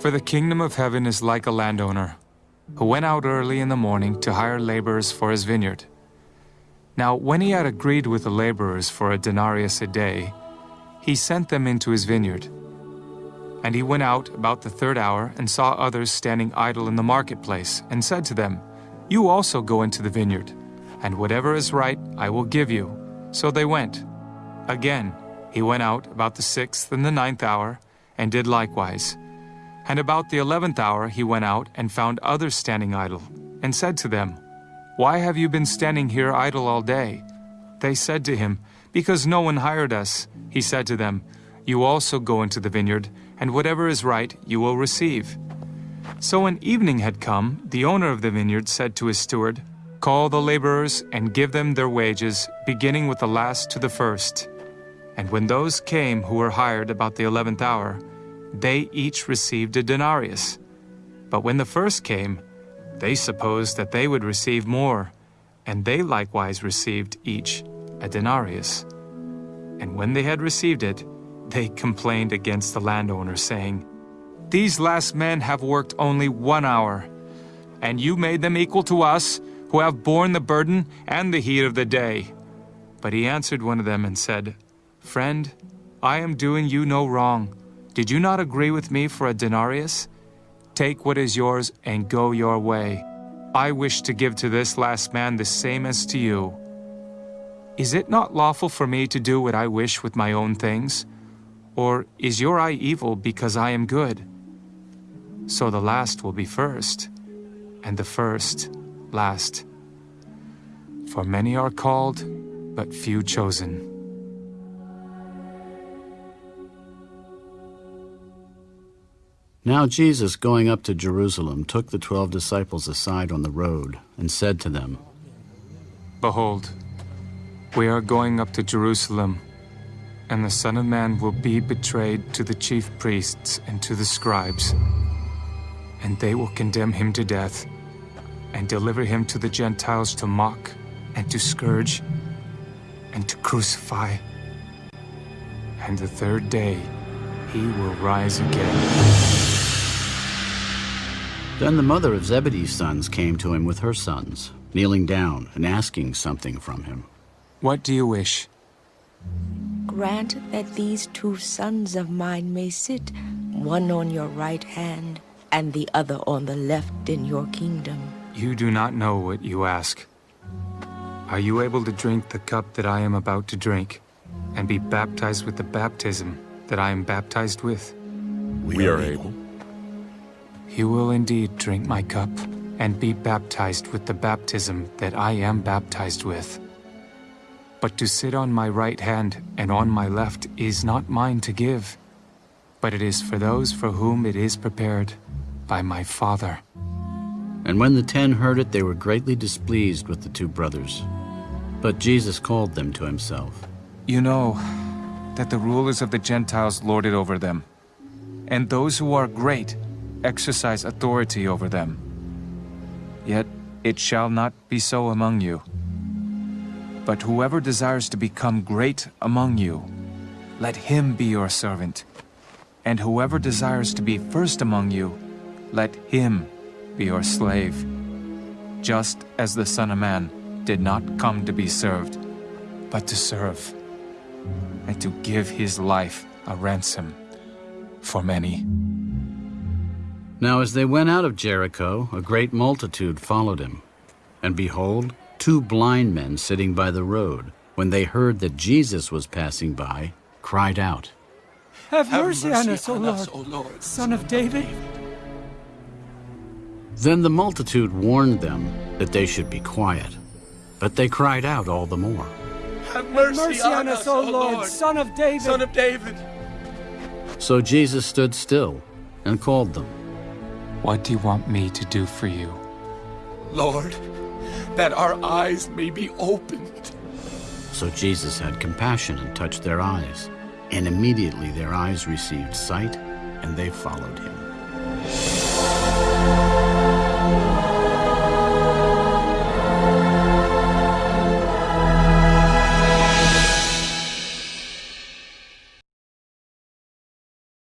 For the kingdom of heaven is like a landowner who went out early in the morning to hire laborers for his vineyard. Now, when he had agreed with the laborers for a denarius a day, he sent them into his vineyard. And he went out about the third hour and saw others standing idle in the marketplace, and said to them, You also go into the vineyard, and whatever is right I will give you. So they went. Again, he went out about the sixth and the ninth hour, and did likewise. And about the eleventh hour he went out and found others standing idle, and said to them, Why have you been standing here idle all day? They said to him, Because no one hired us. He said to them, You also go into the vineyard, and whatever is right you will receive. So when evening had come, the owner of the vineyard said to his steward, Call the laborers and give them their wages, beginning with the last to the first. And when those came who were hired about the eleventh hour, they each received a denarius. But when the first came, they supposed that they would receive more, and they likewise received each a denarius. And when they had received it, they complained against the landowner, saying, These last men have worked only one hour, and you made them equal to us, who have borne the burden and the heat of the day. But he answered one of them and said, Friend, I am doing you no wrong. Did you not agree with me for a denarius? Take what is yours and go your way. I wish to give to this last man the same as to you. Is it not lawful for me to do what I wish with my own things? Or is your eye evil because I am good? So the last will be first, and the first last. For many are called, but few chosen. Now Jesus, going up to Jerusalem, took the twelve disciples aside on the road, and said to them, Behold, we are going up to Jerusalem, and the Son of Man will be betrayed to the chief priests and to the scribes, and they will condemn him to death, and deliver him to the Gentiles to mock, and to scourge, and to crucify. And the third day he will rise again. Then the mother of Zebedee's sons came to him with her sons, kneeling down and asking something from him. What do you wish? Grant that these two sons of mine may sit, one on your right hand and the other on the left in your kingdom. You do not know what you ask. Are you able to drink the cup that I am about to drink, and be baptized with the baptism that I am baptized with? We are able. You will indeed drink my cup, and be baptized with the baptism that I am baptized with. But to sit on my right hand and on my left is not mine to give, but it is for those for whom it is prepared by my Father. And when the ten heard it, they were greatly displeased with the two brothers. But Jesus called them to himself. You know that the rulers of the Gentiles lord it over them, and those who are great exercise authority over them. Yet it shall not be so among you. But whoever desires to become great among you, let him be your servant. And whoever desires to be first among you, let him be your slave. Just as the Son of Man did not come to be served, but to serve, and to give his life a ransom for many. Now as they went out of Jericho, a great multitude followed him. And behold, two blind men sitting by the road, when they heard that Jesus was passing by, cried out, Have, mercy, on us, O Lord, o Lord, Son of David. Then the multitude warned them that they should be quiet. But they cried out all the more, Have mercy, mercy on, on, us, O Lord, Lord, Son of David. Son of David. So Jesus stood still and called them. What do you want me to do for you? Lord, that our eyes may be opened. So Jesus had compassion and touched their eyes. And immediately their eyes received sight, and they followed him.